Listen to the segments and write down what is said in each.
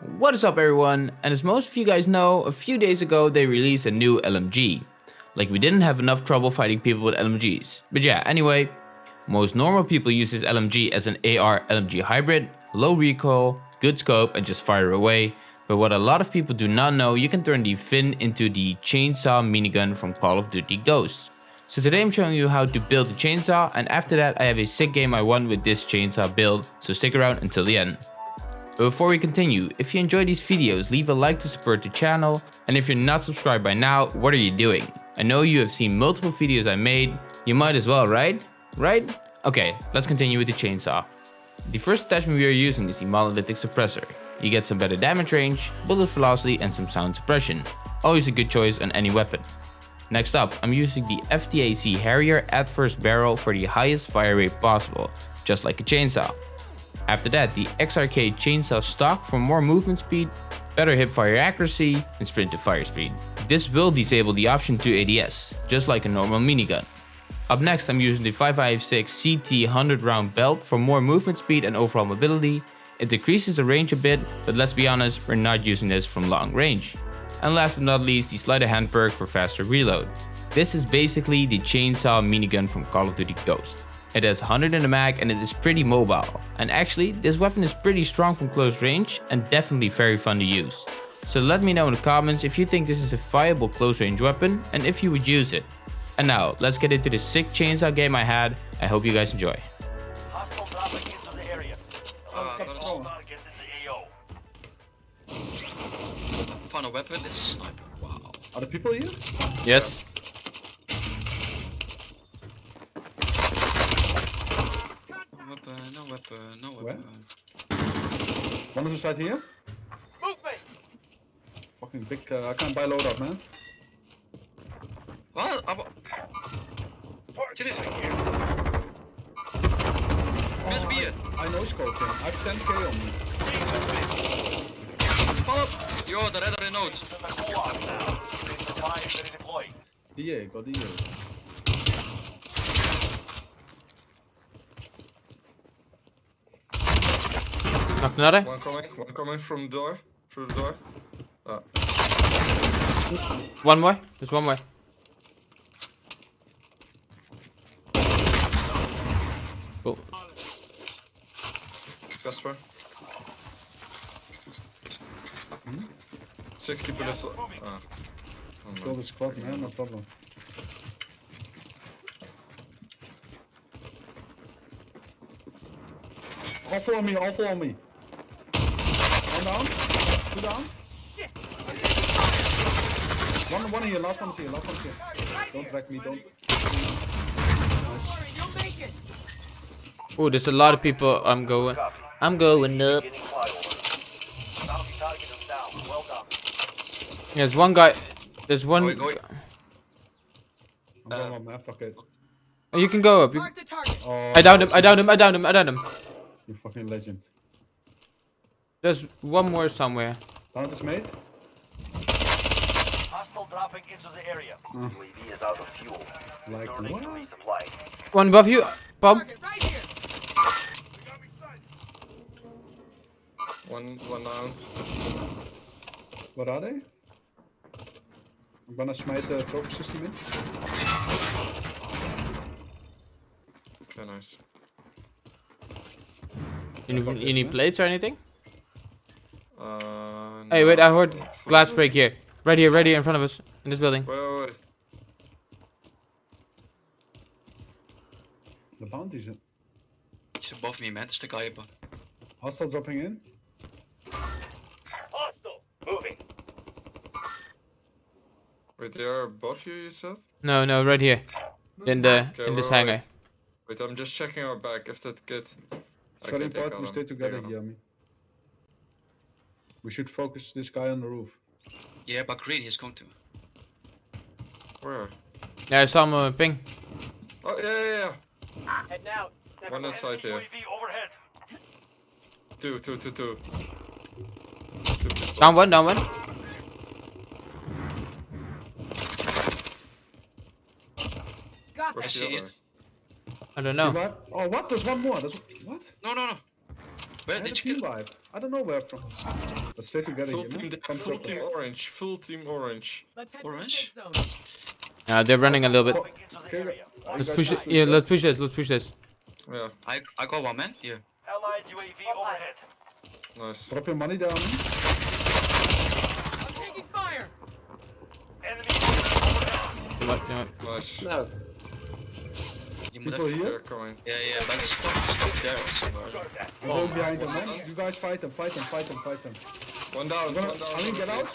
What is up everyone, and as most of you guys know, a few days ago they released a new LMG. Like we didn't have enough trouble fighting people with LMGs. But yeah, anyway, most normal people use this LMG as an AR LMG hybrid, low recoil, good scope and just fire away. But what a lot of people do not know, you can turn the FiNN into the chainsaw minigun from Call of Duty Ghosts. So today I'm showing you how to build the chainsaw and after that I have a sick game I won with this chainsaw build, so stick around until the end. But before we continue, if you enjoy these videos, leave a like to support the channel, and if you're not subscribed by now, what are you doing? I know you have seen multiple videos I made, you might as well, right? Right? Okay, let's continue with the chainsaw. The first attachment we are using is the monolithic suppressor. You get some better damage range, bullet velocity and some sound suppression. Always a good choice on any weapon. Next up, I'm using the FTAC Harrier at first barrel for the highest fire rate possible, just like a chainsaw. After that, the XRK chainsaw stock for more movement speed, better hip fire accuracy, and sprint to fire speed. This will disable the option to ADS, just like a normal minigun. Up next, I'm using the 556 CT 100 round belt for more movement speed and overall mobility. It decreases the range a bit, but let's be honest, we're not using this from long range. And last but not least, the of hand perk for faster reload. This is basically the chainsaw minigun from Call of Duty Ghost. It has 100 in the mag and it is pretty mobile. And actually, this weapon is pretty strong from close range and definitely very fun to use. So let me know in the comments if you think this is a viable close range weapon and if you would use it. And now, let's get into the sick chainsaw game I had. I hope you guys enjoy. Hostile dropping into the area. Uh, All targets into AO. found a weapon. It's sniper. Wow. Are the people here? Yes. No weapon. No weapon. No Where? weapon. One is inside here. Movement! Fucking big. Uh, I can't buy load up, man. What? I wa- Target Did it? here. Miss me it. I know scope him. I have 10k on me. Follow. Yo, the red note. This is the co-op now. Keeping the fire ready deployed. DA, got DA. Knocked another? One coming, one coming from door, through the door. Ah, One more? There's one more. Cool. Casper. 60 bullets. Ah. Oh, Kill the squad, man. No problem. All follow me. All follow me. One down. Two down. One, one here. Last one's here. Last one's here. Don't drag me. Don't. Oh, there's a lot of people. I'm going. I'm going up. Getting flyover. Bounty target is down. Well done. There's one guy. There's one. Go, go. I'm going up, man. Fuck it. Oh, you can go up. You... Mark the target. Oh, I downed him. I downed him. I downed him. I downed him. You fucking legend. There's one more somewhere. Down this mate. Hostile dropping into the area. Hmm. UAV is out of fuel. Like Turning what? to resupply. One above you. Bob. Right here. One, one down. What are they? I'm gonna smite the trophy system in. Okay, nice. You need, you need plates or anything? Uh, Hey, wait. I heard full- glass break here. Right here. Right here in front of us. In this building. Wait, wait, wait. The bounties. in- He's above me, man. That's the guy above. Hostile dropping in. Hostile! Moving. Wait, they are above you, you said? No, no. Right here. In the Okay, in this wait, hangar. wait. Wait, I'm just checking our back if that kid. It's very important we stay together, Yami. We should focus this guy on the roof. Yeah, but green he's going to. Where? Yeah, I saw him uh, ping. Oh, yeah, yeah, yeah. Head now. One inside here. Overhead. Two, two, two, two. Two. Down one. Down one. Got Where's the see other? I don't know. What? Oh, what? There's one more. There's what? No, no, no. I Where had a did you team kill? vibe. I don't know where from. Let's stay together Full here, team, man. da- full team orange. Full team orange. Let's Orange? to the safe zone. Yeah, they're running a little bit. Moving Okay, uh, Let's push it. Yeah, let's push this. Let's push this. Yeah, I I got one man here. Allied UAV overhead. nice. Drop your money down. I'm taking fire. Enemy overhead. You know what, you? Nice. No. You moet People even... here? Coming. Yeah, yeah, but stop, stop there somewhere. I'm going behind them, man. You guys fight them, fight them, fight them, fight them. One down, I'm gonna, one down. I mean, get out.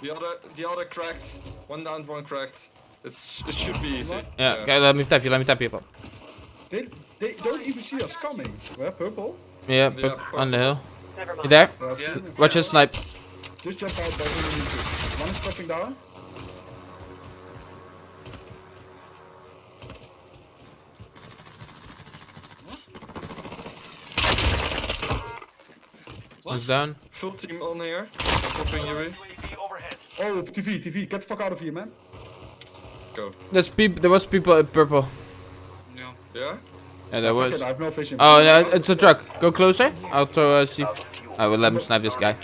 The other, the other cracked. One down, one cracked. It's, it should be easy. Yeah, okay, let me tap you. Let me tap you. They, they don't even see us coming. Where purple? Yeah, Yeah, up on the hill. Never You there? Yeah. Watch your snipe. Just jump out, both of them. One is dropping down. One's down. Full team on here. Popping UAV. UAV. Oh, TV, TV, get the fuck out of here, man. Go. There's people. There was people at purple. Yeah. Yeah? Yeah, there Fuck was. it, I have no vision. Oh, no, it's a truck. Go closer. I'll throw a C. I will let him snipe this guy.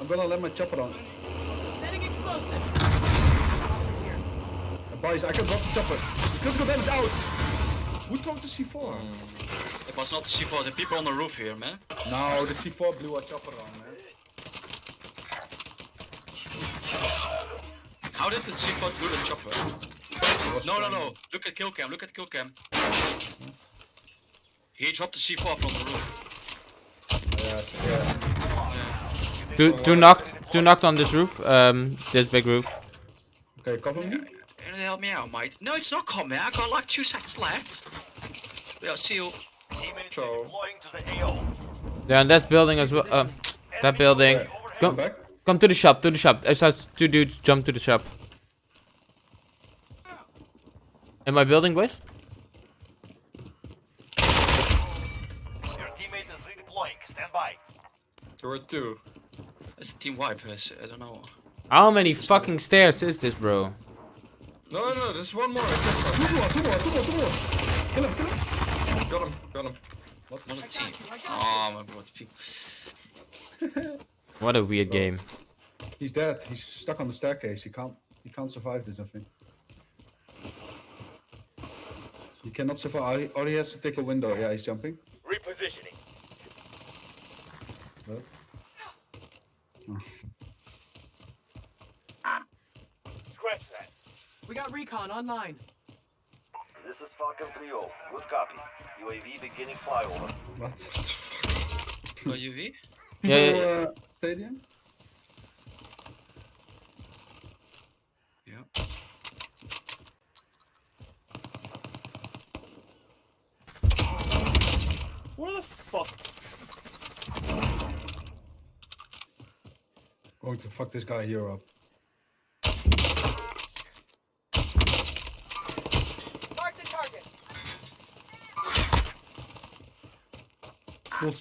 I'm gonna let my chopper on. Setting explosive. Awesome here. Boys, I can drop the chopper. Critical damage out. Who dropped the C4? It was not the C4, the people on the roof here, man. No, the C4 blew a chopper on, man. How did the C4 do the chopper? No, no, no. Look at kill cam, look at kill cam. He dropped the C4 from the roof. Yeah, yeah. Yeah. Two, two knocked. Two knocked on this roof. Um, this big roof. Okay, cover me. Can you help me out, mate? No, it's not coming. I got like two seconds left. Yeah, see you. Teammates Ciao. deploying to the AO. Yeah, and that building as well. Uh, that building. Come Come, back. come to the shop. To the shop. I saw two dudes jump to the shop. In my building, boys. Your teammate is redeploying. Stand by. There were two. It's a team wipe, yes, I don't know. How many fucking stairs is this, bro? No, no, no, there's one more. Just Two more, two more, two more, two more. Kill him, kill him. Got him, got him. Not a team. Oh, my god, people. What a weird game. He's dead. He's stuck on the staircase. He can't. He can't survive this. I think. He cannot survive. Or he has to take a window. Yeah, he's jumping. Repositioning. What? Scratch that. We got recon online. This is Falcon 3-0. Good copy. UAV beginning flyover. What? Oh, UV? Yeah, yeah, People, yeah. uh, stadium. Yeah. Where the fuck? Going to fuck this guy here up. I'm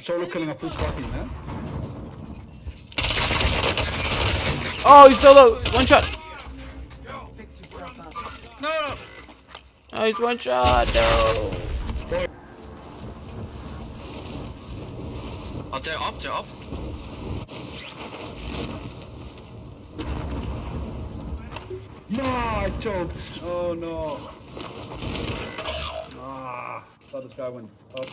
solo killing a full squad team, man. Oh, he's solo. One shot. Fix yourself up. No, no! Oh, he's one shot. No. Oh, they're up, they're up. No, I choked. Oh no. Ah, thought this guy went up.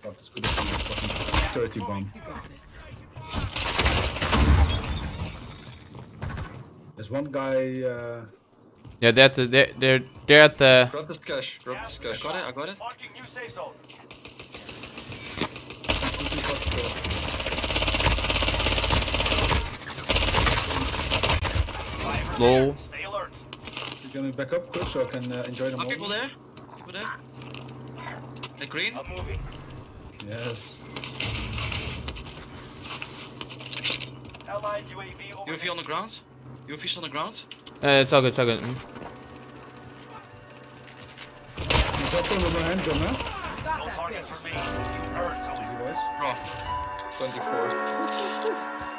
Fuck, this could have been a fucking 30 bomb. You got this. There's one guy. Uh, Yeah, they're at the, they're they're they're at the. Grab this cash, grab this cash. Got it, I got it. Marking new safe zone. Lol. Stay alert. You're gonna back up quick so I can uh, enjoy the Are moment? people there? People there? The green? I'm moving. Yes. Allied UAV over. UV on the ground? UV's on the ground? Uh, it's all good. It's all good. Mm. You got them with my handgun, man. No that targets bitch. remain. You earned some Bro, 24.